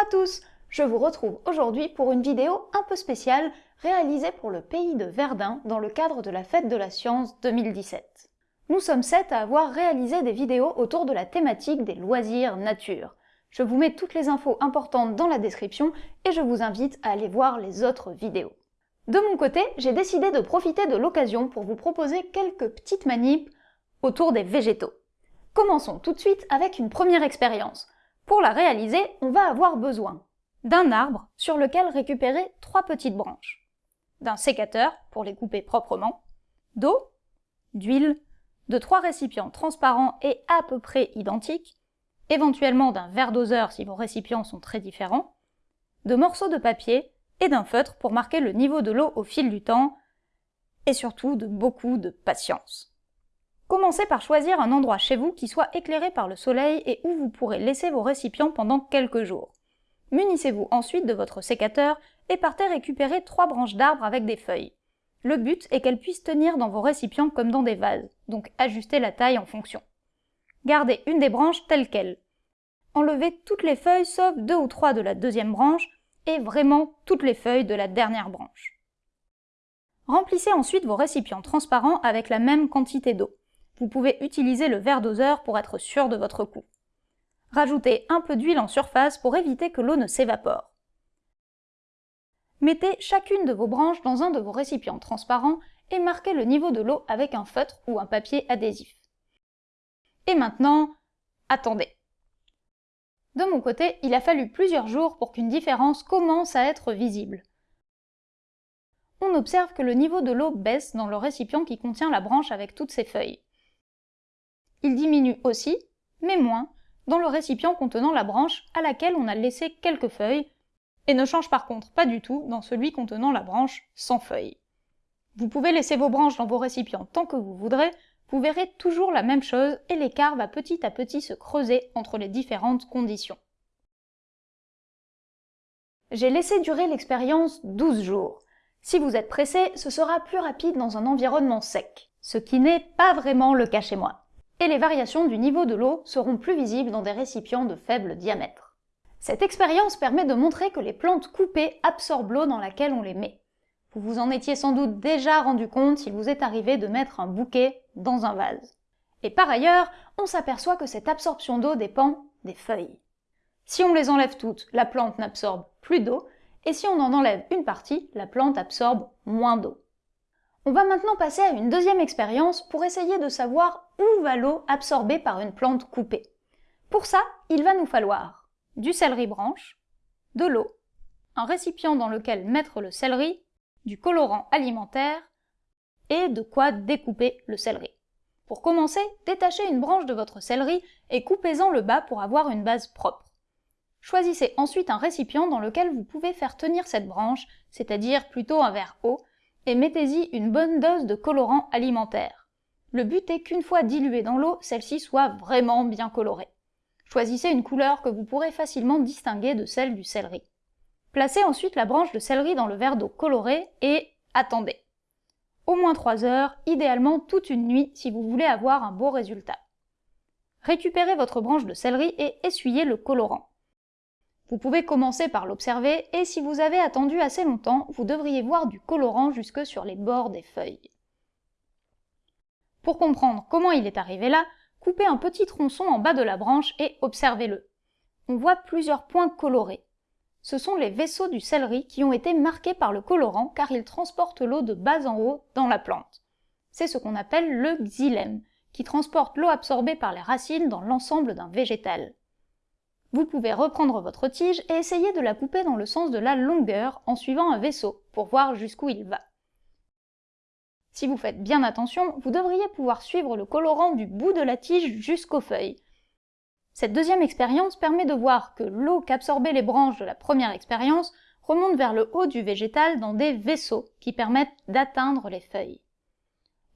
à tous Je vous retrouve aujourd'hui pour une vidéo un peu spéciale réalisée pour le pays de Verdun dans le cadre de la Fête de la Science 2017. Nous sommes sept à avoir réalisé des vidéos autour de la thématique des loisirs nature. Je vous mets toutes les infos importantes dans la description et je vous invite à aller voir les autres vidéos. De mon côté, j'ai décidé de profiter de l'occasion pour vous proposer quelques petites manips autour des végétaux. Commençons tout de suite avec une première expérience. Pour la réaliser, on va avoir besoin d'un arbre sur lequel récupérer trois petites branches, d'un sécateur pour les couper proprement, d'eau, d'huile, de trois récipients transparents et à peu près identiques, éventuellement d'un verre doseur si vos récipients sont très différents, de morceaux de papier et d'un feutre pour marquer le niveau de l'eau au fil du temps, et surtout de beaucoup de patience. Commencez par choisir un endroit chez vous qui soit éclairé par le soleil et où vous pourrez laisser vos récipients pendant quelques jours. Munissez-vous ensuite de votre sécateur et partez récupérer trois branches d'arbres avec des feuilles. Le but est qu'elles puissent tenir dans vos récipients comme dans des vases, donc ajustez la taille en fonction. Gardez une des branches telle qu'elle. Enlevez toutes les feuilles sauf deux ou trois de la deuxième branche et vraiment toutes les feuilles de la dernière branche. Remplissez ensuite vos récipients transparents avec la même quantité d'eau. Vous pouvez utiliser le verre doseur pour être sûr de votre coup. Rajoutez un peu d'huile en surface pour éviter que l'eau ne s'évapore. Mettez chacune de vos branches dans un de vos récipients transparents et marquez le niveau de l'eau avec un feutre ou un papier adhésif. Et maintenant, attendez. De mon côté, il a fallu plusieurs jours pour qu'une différence commence à être visible. On observe que le niveau de l'eau baisse dans le récipient qui contient la branche avec toutes ses feuilles. Il diminue aussi, mais moins, dans le récipient contenant la branche à laquelle on a laissé quelques feuilles, et ne change par contre pas du tout dans celui contenant la branche sans feuilles. Vous pouvez laisser vos branches dans vos récipients tant que vous voudrez, vous verrez toujours la même chose et l'écart va petit à petit se creuser entre les différentes conditions. J'ai laissé durer l'expérience 12 jours. Si vous êtes pressé, ce sera plus rapide dans un environnement sec, ce qui n'est pas vraiment le cas chez moi et les variations du niveau de l'eau seront plus visibles dans des récipients de faible diamètre. Cette expérience permet de montrer que les plantes coupées absorbent l'eau dans laquelle on les met. Vous vous en étiez sans doute déjà rendu compte s'il vous est arrivé de mettre un bouquet dans un vase. Et par ailleurs, on s'aperçoit que cette absorption d'eau dépend des feuilles. Si on les enlève toutes, la plante n'absorbe plus d'eau, et si on en enlève une partie, la plante absorbe moins d'eau. On va maintenant passer à une deuxième expérience pour essayer de savoir où va l'eau absorbée par une plante coupée. Pour ça, il va nous falloir du céleri branche, de l'eau, un récipient dans lequel mettre le céleri, du colorant alimentaire et de quoi découper le céleri. Pour commencer, détachez une branche de votre céleri et coupez-en le bas pour avoir une base propre. Choisissez ensuite un récipient dans lequel vous pouvez faire tenir cette branche, c'est-à-dire plutôt un verre haut, et mettez-y une bonne dose de colorant alimentaire. Le but est qu'une fois diluée dans l'eau, celle-ci soit vraiment bien colorée. Choisissez une couleur que vous pourrez facilement distinguer de celle du céleri. Placez ensuite la branche de céleri dans le verre d'eau coloré et attendez. Au moins 3 heures, idéalement toute une nuit si vous voulez avoir un beau résultat. Récupérez votre branche de céleri et essuyez le colorant. Vous pouvez commencer par l'observer et si vous avez attendu assez longtemps, vous devriez voir du colorant jusque sur les bords des feuilles. Pour comprendre comment il est arrivé là, coupez un petit tronçon en bas de la branche et observez-le. On voit plusieurs points colorés. Ce sont les vaisseaux du céleri qui ont été marqués par le colorant car ils transportent l'eau de bas en haut dans la plante. C'est ce qu'on appelle le xylème, qui transporte l'eau absorbée par les racines dans l'ensemble d'un végétal. Vous pouvez reprendre votre tige et essayer de la couper dans le sens de la longueur en suivant un vaisseau pour voir jusqu'où il va. Si vous faites bien attention, vous devriez pouvoir suivre le colorant du bout de la tige jusqu'aux feuilles. Cette deuxième expérience permet de voir que l'eau qu'absorbaient les branches de la première expérience remonte vers le haut du végétal dans des vaisseaux qui permettent d'atteindre les feuilles.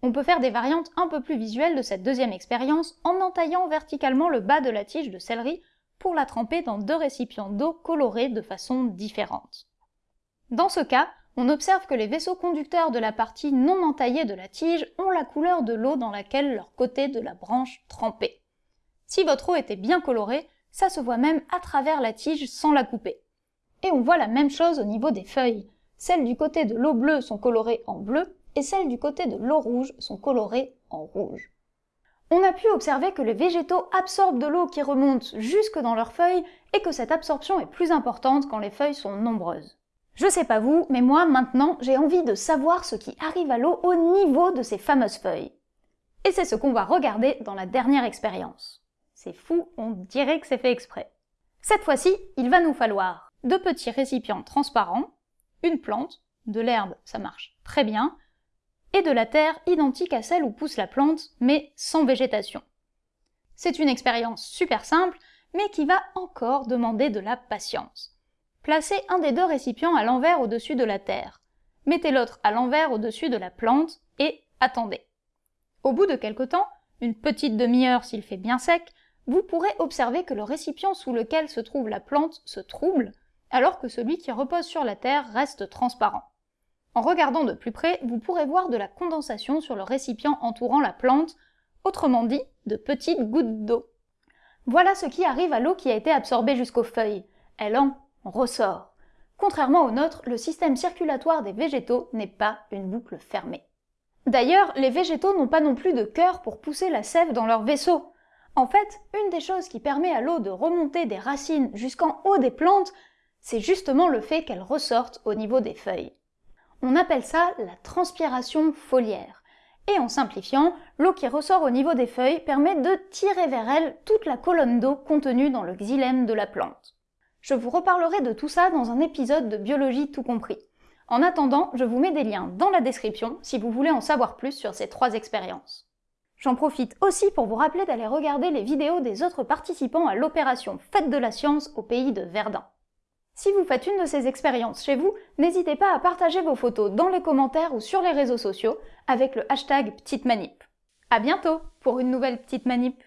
On peut faire des variantes un peu plus visuelles de cette deuxième expérience en entaillant verticalement le bas de la tige de céleri pour la tremper dans deux récipients d'eau colorés de façon différente. Dans ce cas, on observe que les vaisseaux conducteurs de la partie non entaillée de la tige ont la couleur de l'eau dans laquelle leur côté de la branche trempait. Si votre eau était bien colorée, Ça se voit même à travers la tige sans la couper. Et on voit la même chose au niveau des feuilles. Celles du côté de l'eau bleue sont colorées en bleu et celles du côté de l'eau rouge sont colorées en rouge. On a pu observer que les végétaux absorbent de l'eau qui remonte jusque dans leurs feuilles et que cette absorption est plus importante quand les feuilles sont nombreuses. Je sais pas vous, mais moi maintenant j'ai envie de savoir ce qui arrive à l'eau au niveau de ces fameuses feuilles. Et c'est ce qu'on va regarder dans la dernière expérience. C'est fou, on dirait que c'est fait exprès. Cette fois-ci, il va nous falloir deux petits récipients transparents, une plante, de l'herbe, ça marche très bien, et de la terre identique à celle où pousse la plante, mais sans végétation. C'est une expérience super simple, mais qui va encore demander de la patience. Placez un des deux récipients à l'envers au-dessus de la terre. Mettez l'autre à l'envers au-dessus de la plante et attendez. Au bout de quelque temps, une petite demi-heure s'il fait bien sec, vous pourrez observer que le récipient sous lequel se trouve la plante se trouble, alors que celui qui repose sur la terre reste transparent. En regardant de plus près, vous pourrez voir de la condensation sur le récipient entourant la plante, autrement dit, de petites gouttes d'eau. Voilà ce qui arrive à l'eau qui a été absorbée jusqu'aux feuilles. Elle en ressort. Contrairement au nôtre, le système circulatoire des végétaux n'est pas une boucle fermée. D'ailleurs, les végétaux n'ont pas non plus de cœur pour pousser la sève dans leur vaisseau. En fait, une des choses qui permet à l'eau de remonter des racines jusqu'en haut des plantes, c'est justement le fait qu'elle ressorte au niveau des feuilles. On appelle ça la transpiration foliaire. Et en simplifiant, l'eau qui ressort au niveau des feuilles permet de tirer vers elle toute la colonne d'eau contenue dans le xylème de la plante. Je vous reparlerai de tout ça dans un épisode de Biologie tout compris. En attendant, je vous mets des liens dans la description si vous voulez en savoir plus sur ces trois expériences. J'en profite aussi pour vous rappeler d'aller regarder les vidéos des autres participants à l'opération Fête de la Science au pays de Verdun. Si vous faites une de ces expériences chez vous, n'hésitez pas à partager vos photos dans les commentaires ou sur les réseaux sociaux avec le hashtag Petite Manip. À bientôt pour une nouvelle Petite Manip